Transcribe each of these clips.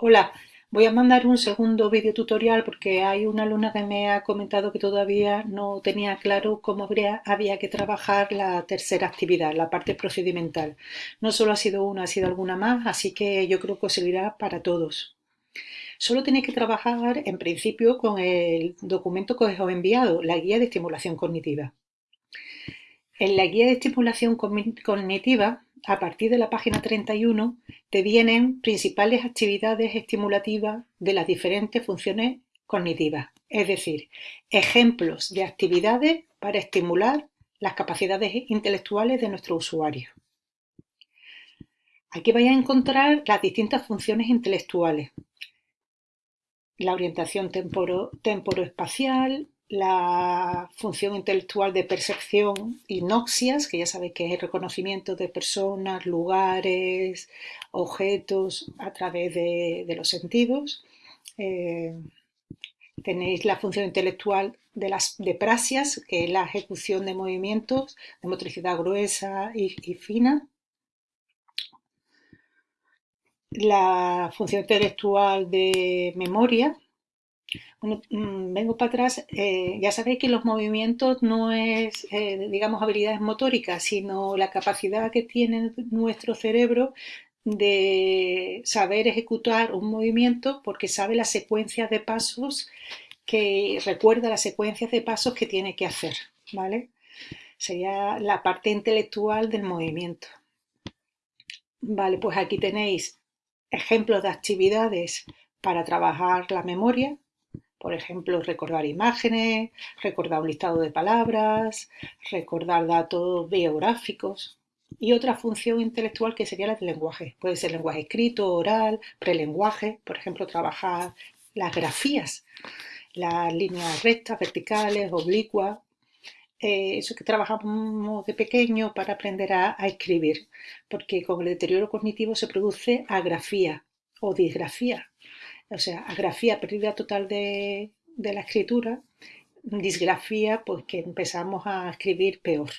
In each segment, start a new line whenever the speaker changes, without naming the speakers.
Hola, voy a mandar un segundo vídeo tutorial porque hay una alumna que me ha comentado que todavía no tenía claro cómo había que trabajar la tercera actividad, la parte procedimental. No solo ha sido una, ha sido alguna más, así que yo creo que servirá para todos. Solo tenéis que trabajar en principio con el documento que os he enviado, la guía de estimulación cognitiva. En la guía de estimulación cognitiva a partir de la página 31 te vienen principales actividades estimulativas de las diferentes funciones cognitivas, es decir, ejemplos de actividades para estimular las capacidades intelectuales de nuestro usuario. Aquí vais a encontrar las distintas funciones intelectuales. La orientación temporoespacial, la función intelectual de percepción y noxias, que ya sabéis que es el reconocimiento de personas, lugares, objetos a través de, los sentidos. Eh, tenéis la función intelectual de las de prasias, que es la ejecución de movimientos de motricidad gruesa y fina. La función intelectual de memoria, bueno, mm, vengo para atrás. Eh, ya sabéis que los movimientos no es, eh, digamos, habilidades motóricas, sino la capacidad que tiene nuestro cerebro de saber ejecutar un movimiento porque sabe las secuencias de pasos que recuerda las secuencias de pasos que tiene que hacer, ¿vale? Sería la parte intelectual del movimiento. Vale, pues aquí tenéis ejemplos de actividades para trabajar la memoria, por ejemplo, recordar imágenes, recordar un listado de palabras, recordar datos biográficos y otra función intelectual que sería la del lenguaje. Puede ser lenguaje escrito, oral, prelenguaje, por ejemplo, trabajar las grafías, las líneas rectas, verticales, oblicuas, eh, eso que trabajamos de pequeño para aprender a, a, escribir, porque con el deterioro cognitivo se produce agrafía o disgrafía, o sea, agrafía, pérdida total de, la escritura, disgrafía, pues que empezamos a escribir peor.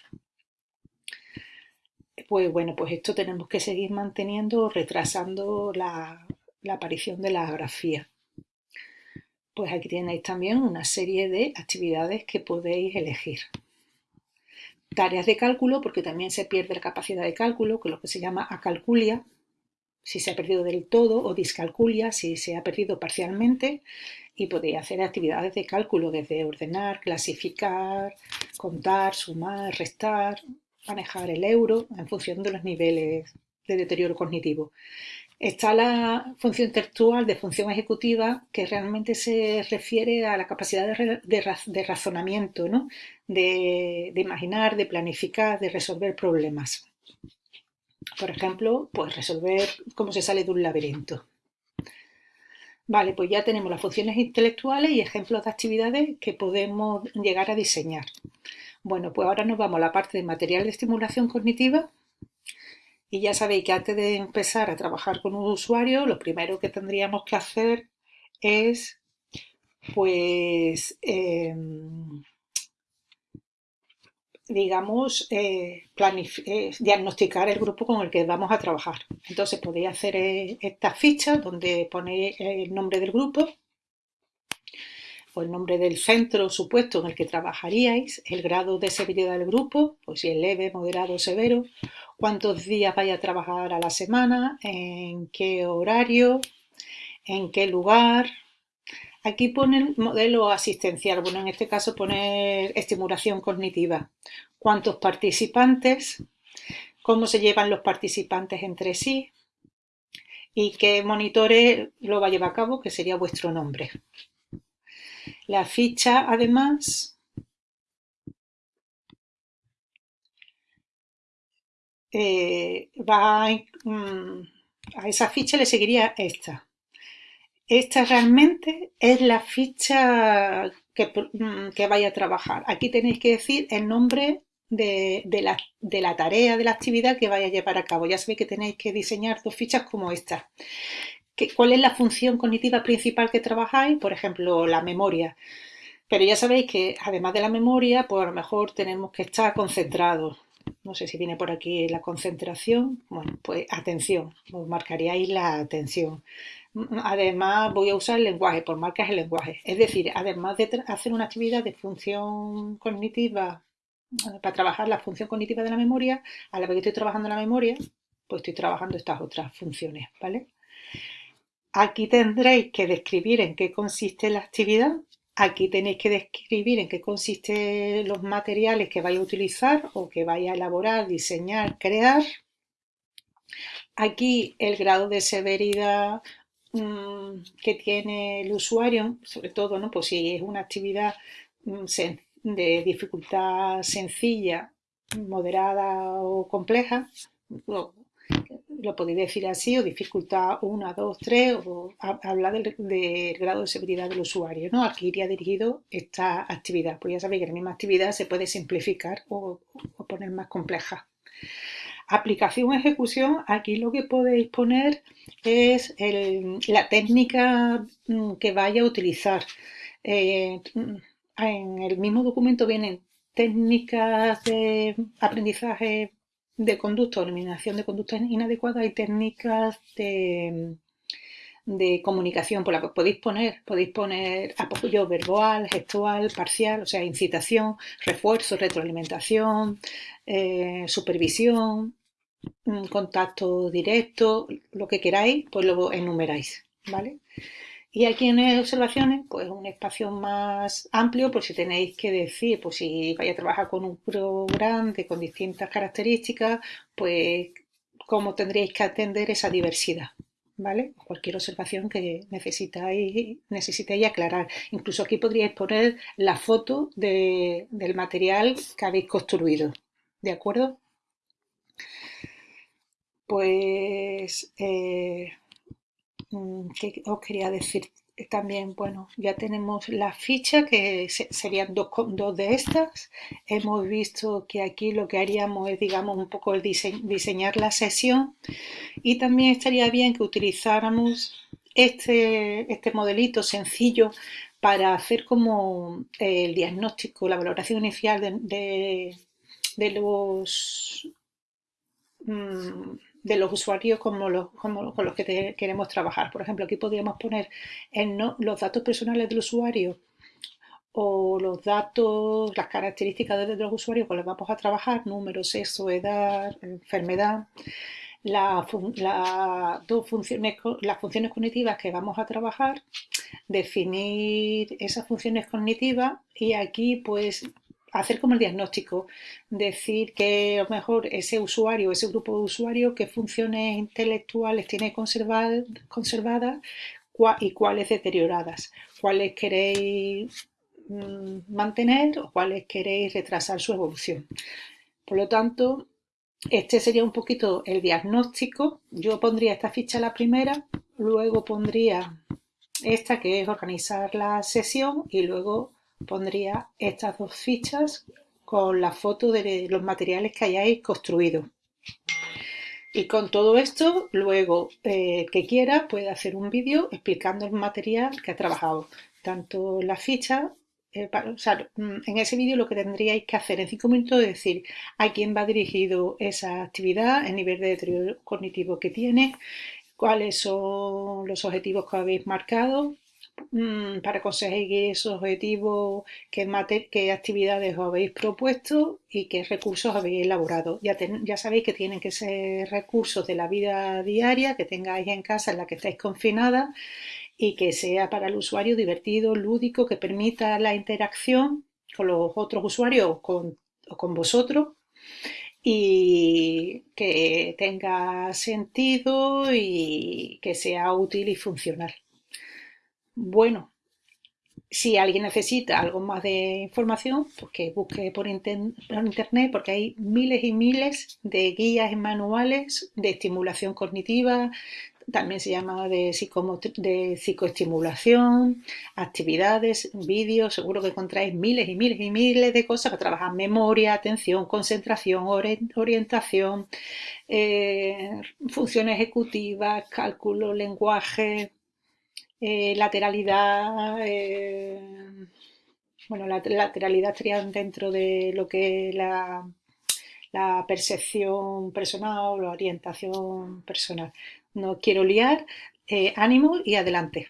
Pues bueno, pues esto tenemos que seguir manteniendo, retrasando la, la aparición de la grafía. Pues aquí tenéis también una serie de actividades que podéis elegir. Tareas de cálculo, porque también se pierde la capacidad de cálculo, que es lo que se llama acalculia, si se ha perdido del todo o discalculia si se ha perdido parcialmente y podéis hacer actividades de cálculo desde ordenar, clasificar, contar, sumar, restar, manejar el euro en función de los niveles de deterioro cognitivo. Está la función intelectual de función ejecutiva que realmente se refiere a la capacidad de, razonamiento, de imaginar, de planificar, de resolver problemas. Por ejemplo, pues resolver cómo se sale de un laberinto. Vale, pues ya tenemos las funciones intelectuales y ejemplos de actividades que podemos llegar a diseñar. Bueno, pues ahora nos vamos a la parte de material de estimulación cognitiva y ya sabéis que antes de empezar a trabajar con un usuario, lo primero que tendríamos que hacer es, pues, em, digamos, eh, eh, diagnosticar el grupo con el que vamos a trabajar. Entonces podéis hacer eh, esta ficha donde ponéis el nombre del grupo o el nombre del centro supuesto en el que trabajaríais, el grado de severidad del grupo, pues si es leve, moderado o severo, cuántos días vais a trabajar a la semana, en qué horario, en qué lugar, Aquí pone modelo asistencial, bueno, en este caso pone estimulación cognitiva. ¿Cuántos participantes? ¿Cómo se llevan los participantes entre sí? ¿Y qué monitores lo va a llevar a cabo? Que sería vuestro nombre. La ficha, además, eh, va mm, a esa ficha le seguiría esta. Esta realmente es la ficha mm, que, vaya a trabajar. Aquí tenéis que decir el nombre de, la, tarea, de la actividad que vaya a llevar a cabo. Ya sabéis que tenéis que diseñar dos fichas como esta. ¿Cuál es la función cognitiva principal que trabajáis? Por ejemplo, la memoria. Pero ya sabéis que además de la memoria, pues a lo mejor tenemos que estar concentrados. No sé si viene por aquí la concentración. Bueno, pues atención, os marcaríais la atención. Además, voy a usar el lenguaje, por marcas el lenguaje. Es decir, además de hacer una actividad de función cognitiva, eh, para trabajar la función cognitiva de la memoria, a la vez que estoy trabajando la memoria, pues estoy trabajando estas otras funciones, ¿vale? Aquí tendréis que describir en qué consiste la actividad. Aquí tenéis que describir en qué consisten los materiales que vais a utilizar o que vais a elaborar, diseñar, crear. Aquí el grado de severidad mm, que tiene el usuario, sobre todo, ¿no? Pues si es una actividad mm, de dificultad sencilla, moderada o compleja, lo, podéis decir así, o dificultad 1, 2, 3, o hablar del, grado de severidad del usuario. ¿no? Aquí iría dirigido esta actividad, pues ya sabéis que la misma actividad se puede simplificar o poner más compleja. Aplicación ejecución, aquí lo que podéis poner es la técnica mm, que vaya a utilizar. Eh, en el mismo documento vienen técnicas de aprendizaje de conducta eliminación de conductas inadecuadas y técnicas de, de comunicación por la que podéis poner, podéis poner apoyo verbal, gestual, parcial, o sea, incitación, refuerzo, retroalimentación, eh, supervisión, Mm, contacto directo, lo que queráis, pues lo enumeráis, ¿vale? Y aquí en observaciones, pues un espacio más amplio por si tenéis que decir, pues si vais a trabajar con un grupo grande, con distintas características, pues cómo tendríais que atender esa diversidad, ¿vale? Cualquier observación que necesitáis, necesitéis aclarar. Incluso aquí podríais poner la foto del material que habéis construido, ¿de acuerdo? Pues, eh, mm, ¿qué os quería decir? También, bueno, ya tenemos la ficha que serían dos, dos de estas. Hemos visto que aquí lo que haríamos es, digamos, un poco el diseñar la sesión y también estaría bien que utilizáramos este, este modelito sencillo para hacer como el diagnóstico, la valoración inicial de, de, los mm, de los usuarios como los, con los que queremos trabajar. Por ejemplo, aquí podríamos poner los datos personales del usuario o los datos, las características de los usuarios con los que vamos a trabajar, número, sexo, edad, enfermedad, dos funciones, las funciones cognitivas que vamos a trabajar, definir esas funciones cognitivas y aquí pues hacer como el diagnóstico, decir que a lo mejor ese usuario, ese grupo de usuarios, qué funciones intelectuales tiene conservadas y cuáles deterioradas, cuáles queréis mm, mantener o cuáles queréis retrasar su evolución. Por lo tanto, este sería un poquito el diagnóstico. Yo pondría esta ficha la primera, luego pondría esta que es organizar la sesión y luego pondría estas dos fichas con la foto de los materiales que hayáis construido. Y con todo esto, luego eh, que quiera puede hacer un vídeo explicando el material que ha trabajado. Tanto la ficha, eh, mm, en ese vídeo lo que tendríais que hacer en cinco minutos es decir a quién va dirigido esa actividad, el nivel de deterioro cognitivo que tiene, cuáles son los objetivos que habéis marcado, Mm, para conseguir esos objetivos, qué, actividades os habéis propuesto y qué recursos habéis elaborado. Ya, sabéis que tienen que ser recursos de la vida diaria que tengáis en casa en la que estáis confinada y que sea para el usuario divertido, lúdico, que permita la interacción con los otros usuarios o con vosotros y que tenga sentido y que sea útil y funcional. Bueno, si alguien necesita algo más de información, pues que busque por, internet porque hay miles y miles de guías y manuales de estimulación cognitiva, también se llama de, de psicoestimulación, actividades, vídeos, seguro que encontráis miles y miles y miles de cosas para trabajar memoria, atención, concentración, orientación, eh, función ejecutiva, cálculo, lenguaje, eh, lateralidad, eh, bueno, la lateralidad estaría dentro de lo que es la, la percepción personal la orientación personal. No quiero liar. eh, ánimo y adelante.